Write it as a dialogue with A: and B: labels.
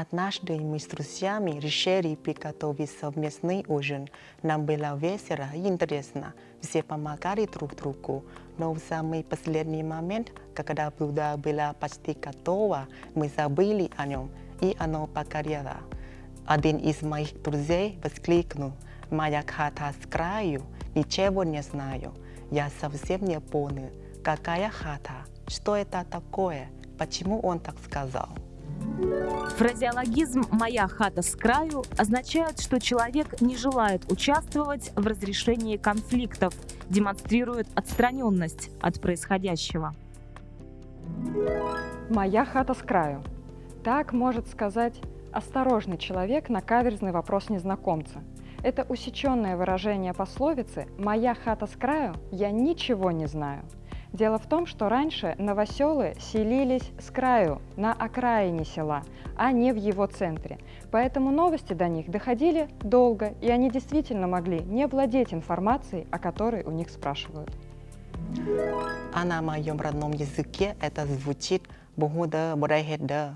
A: Однажды мы с друзьями решили приготовить совместный ужин. Нам было весело и интересно. Все помогали друг другу. Но в самый последний момент, когда блюдо было почти готово, мы забыли о нем, и оно погорело. Один из моих друзей воскликнул. «Моя хата с краю, ничего не знаю. Я совсем не понял, какая хата, что это такое, почему он так сказал».
B: Фразеологизм «моя хата с краю» означает, что человек не желает участвовать в разрешении конфликтов, демонстрирует отстраненность от происходящего.
C: «Моя хата с краю». Так может сказать осторожный человек на каверзный вопрос незнакомца. Это усеченное выражение пословицы «моя хата с краю, я ничего не знаю». Дело в том, что раньше новоселы селились с краю, на окраине села, а не в его центре. Поэтому новости до них доходили долго, и они действительно могли не владеть информацией, о которой у них спрашивают.
A: А на моем родном языке это звучит «бухуда бурайхеда».